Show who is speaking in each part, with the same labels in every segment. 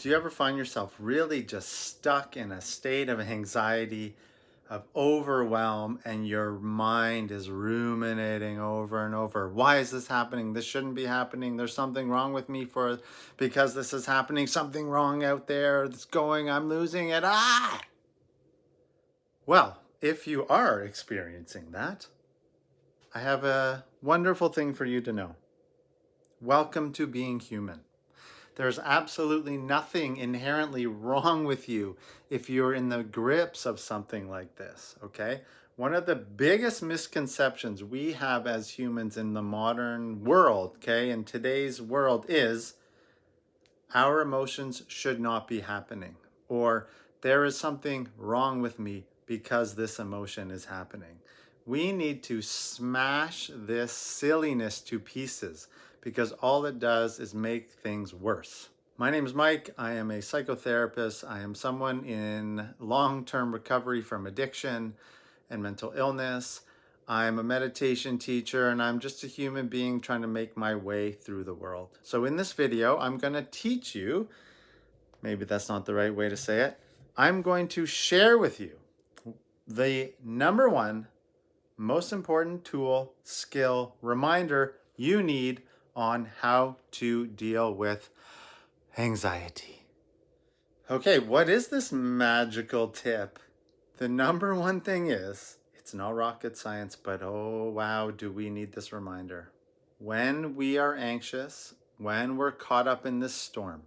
Speaker 1: Do you ever find yourself really just stuck in a state of anxiety, of overwhelm, and your mind is ruminating over and over? Why is this happening? This shouldn't be happening. There's something wrong with me for because this is happening. Something wrong out there It's going. I'm losing it. Ah! Well, if you are experiencing that, I have a wonderful thing for you to know. Welcome to being human. There's absolutely nothing inherently wrong with you if you're in the grips of something like this, okay? One of the biggest misconceptions we have as humans in the modern world, okay, in today's world is our emotions should not be happening or there is something wrong with me because this emotion is happening. We need to smash this silliness to pieces because all it does is make things worse. My name is Mike. I am a psychotherapist. I am someone in long-term recovery from addiction and mental illness. I'm a meditation teacher and I'm just a human being trying to make my way through the world. So in this video, I'm going to teach you, maybe that's not the right way to say it, I'm going to share with you the number one most important tool, skill, reminder you need on how to deal with anxiety. Okay, what is this magical tip? The number one thing is, it's not rocket science, but oh wow, do we need this reminder. When we are anxious, when we're caught up in this storm,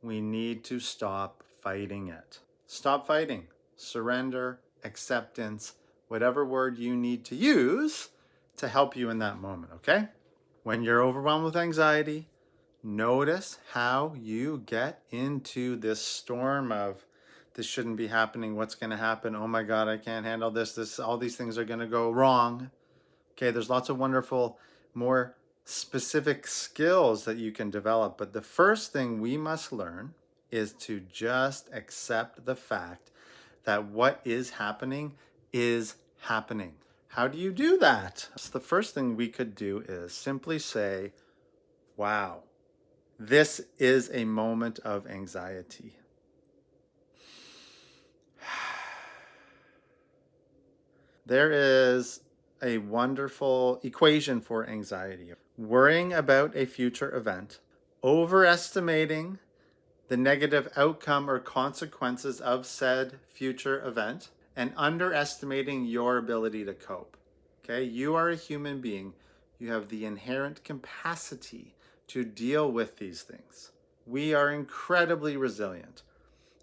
Speaker 1: we need to stop fighting it. Stop fighting, surrender, acceptance, whatever word you need to use to help you in that moment, okay? When you're overwhelmed with anxiety, notice how you get into this storm of this shouldn't be happening. What's going to happen? Oh my God, I can't handle this. This, all these things are going to go wrong. Okay. There's lots of wonderful, more specific skills that you can develop. But the first thing we must learn is to just accept the fact that what is happening is happening. How do you do that? So the first thing we could do is simply say, wow, this is a moment of anxiety. There is a wonderful equation for anxiety. Worrying about a future event, overestimating the negative outcome or consequences of said future event, and underestimating your ability to cope. Okay, you are a human being. You have the inherent capacity to deal with these things. We are incredibly resilient.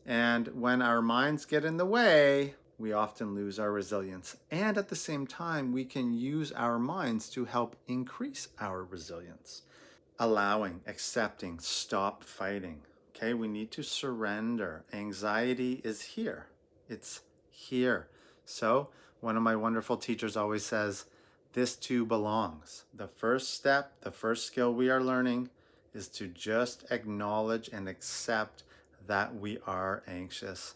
Speaker 1: And when our minds get in the way, we often lose our resilience. And at the same time, we can use our minds to help increase our resilience. Allowing, accepting, stop fighting. Okay, we need to surrender. Anxiety is here. It's here. So one of my wonderful teachers always says, this too belongs. The first step, the first skill we are learning is to just acknowledge and accept that we are anxious.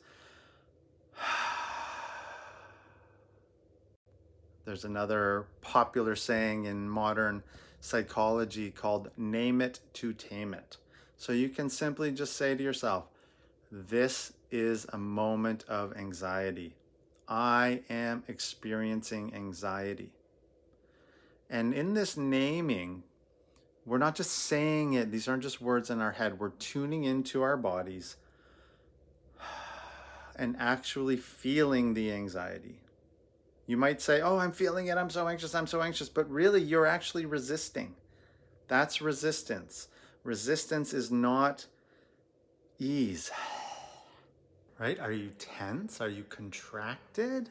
Speaker 1: There's another popular saying in modern psychology called name it to tame it. So you can simply just say to yourself, this is a moment of anxiety. I am experiencing anxiety. And in this naming, we're not just saying it, these aren't just words in our head, we're tuning into our bodies and actually feeling the anxiety. You might say, oh, I'm feeling it, I'm so anxious, I'm so anxious, but really you're actually resisting. That's resistance. Resistance is not ease right? Are you tense? Are you contracted?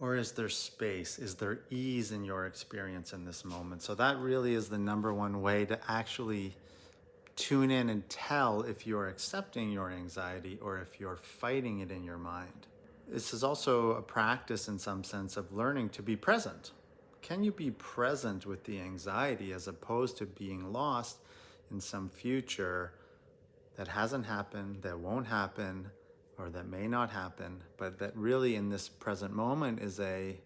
Speaker 1: Or is there space? Is there ease in your experience in this moment? So that really is the number one way to actually tune in and tell if you're accepting your anxiety or if you're fighting it in your mind. This is also a practice in some sense of learning to be present. Can you be present with the anxiety as opposed to being lost in some future that hasn't happened, that won't happen, or that may not happen, but that really in this present moment is a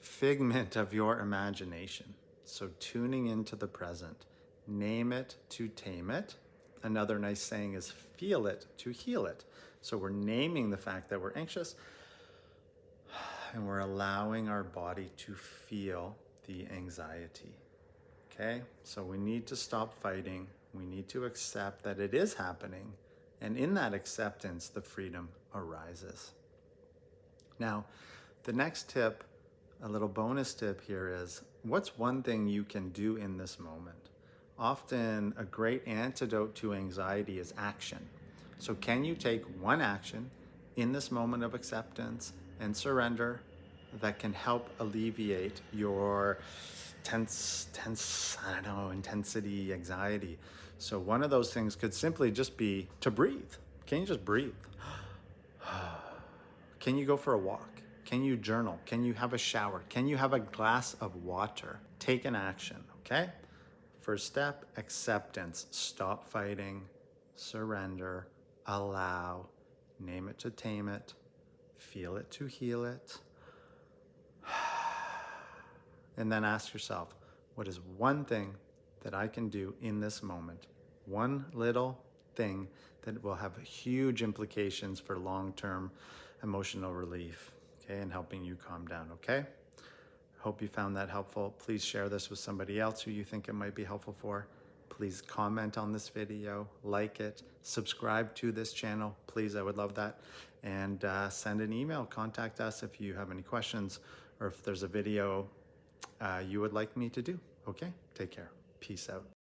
Speaker 1: figment of your imagination. So tuning into the present, name it to tame it. Another nice saying is feel it to heal it. So we're naming the fact that we're anxious and we're allowing our body to feel the anxiety. Okay, so we need to stop fighting. We need to accept that it is happening. And in that acceptance, the freedom arises. Now, the next tip, a little bonus tip here is what's one thing you can do in this moment? Often, a great antidote to anxiety is action. So, can you take one action in this moment of acceptance and surrender that can help alleviate your tense, tense, I don't know, intensity, anxiety. So one of those things could simply just be to breathe. Can you just breathe? Can you go for a walk? Can you journal? Can you have a shower? Can you have a glass of water? Take an action, okay? First step, acceptance. Stop fighting, surrender, allow, name it to tame it, feel it to heal it. And then ask yourself, what is one thing that I can do in this moment? One little thing that will have huge implications for long-term emotional relief, okay, and helping you calm down, okay? Hope you found that helpful. Please share this with somebody else who you think it might be helpful for. Please comment on this video, like it, subscribe to this channel. Please, I would love that. And uh, send an email, contact us if you have any questions or if there's a video uh, you would like me to do. Okay, take care. Peace out.